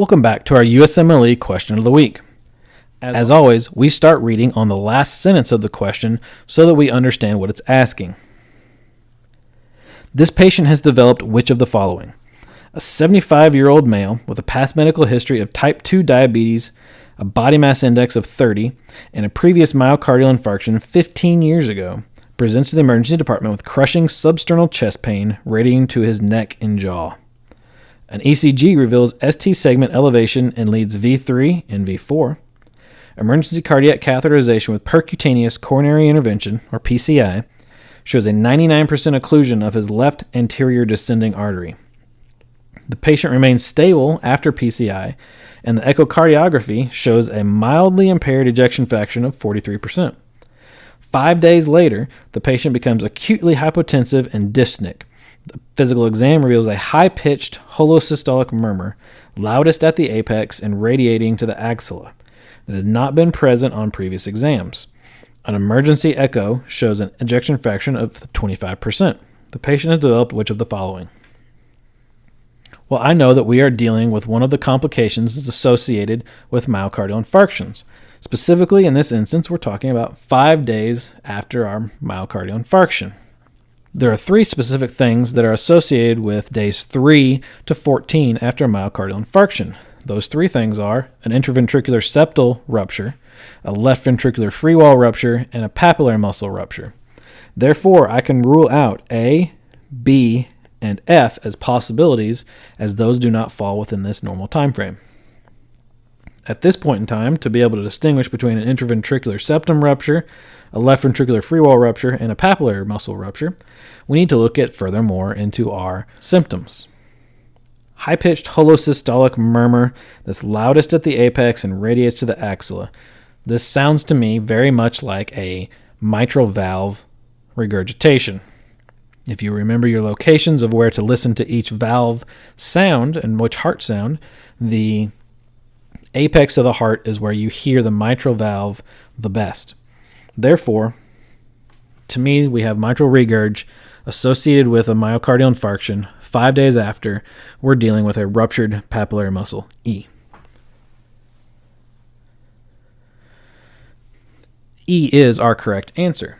Welcome back to our USMLE question of the week. As always, we start reading on the last sentence of the question so that we understand what it's asking. This patient has developed which of the following? A 75 year old male with a past medical history of type 2 diabetes, a body mass index of 30, and a previous myocardial infarction 15 years ago presents to the emergency department with crushing substernal chest pain radiating to his neck and jaw. An ECG reveals ST segment elevation in leads V3 and V4. Emergency cardiac catheterization with percutaneous coronary intervention, or PCI, shows a 99% occlusion of his left anterior descending artery. The patient remains stable after PCI, and the echocardiography shows a mildly impaired ejection fraction of 43%. Five days later, the patient becomes acutely hypotensive and dyspneic. The physical exam reveals a high pitched holosystolic murmur, loudest at the apex and radiating to the axilla, that had not been present on previous exams. An emergency echo shows an ejection fraction of 25%. The patient has developed which of the following? Well, I know that we are dealing with one of the complications associated with myocardial infarctions. Specifically, in this instance, we're talking about five days after our myocardial infarction. There are three specific things that are associated with days 3 to 14 after a myocardial infarction. Those three things are an interventricular septal rupture, a left ventricular free wall rupture, and a papillary muscle rupture. Therefore, I can rule out A, B, and F as possibilities as those do not fall within this normal time frame. At this point in time, to be able to distinguish between an intraventricular septum rupture, a left ventricular free wall rupture, and a papillary muscle rupture, we need to look at furthermore into our symptoms. High pitched holosystolic murmur that's loudest at the apex and radiates to the axilla. This sounds to me very much like a mitral valve regurgitation. If you remember your locations of where to listen to each valve sound and which heart sound, the apex of the heart is where you hear the mitral valve the best. Therefore, to me, we have mitral regurg associated with a myocardial infarction. Five days after, we're dealing with a ruptured papillary muscle, E. E is our correct answer.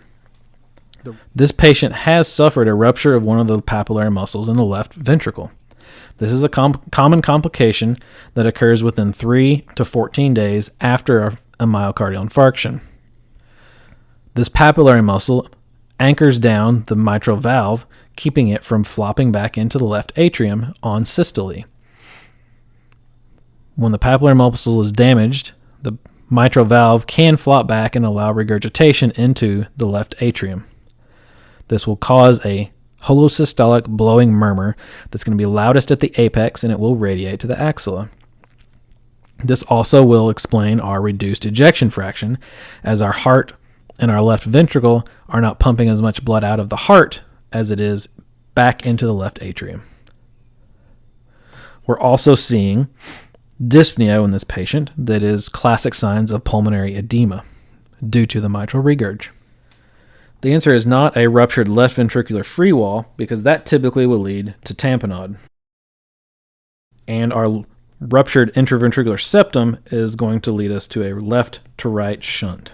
This patient has suffered a rupture of one of the papillary muscles in the left ventricle. This is a com- common complication that occurs within 3 to 14 days after a, a myocardial infarction. This papillary muscle anchors down the mitral valve, keeping it from flopping back into the left atrium on systole. When the papillary muscle is damaged, the mitral valve can flop back and allow regurgitation into the left atrium. This will cause a holosystolic blowing murmur that's going to be loudest at the apex and it will radiate to the axilla. This also will explain our reduced ejection fraction, as our heart and our left ventricle are not pumping as much blood out of the heart as it is back into the left atrium. We're also seeing dyspnea in this patient that is classic signs of pulmonary edema due to the mitral regurg. The answer is not a ruptured left ventricular free wall because that typically will lead to tamponade. And our ruptured interventricular septum is going to lead us to a left to right shunt.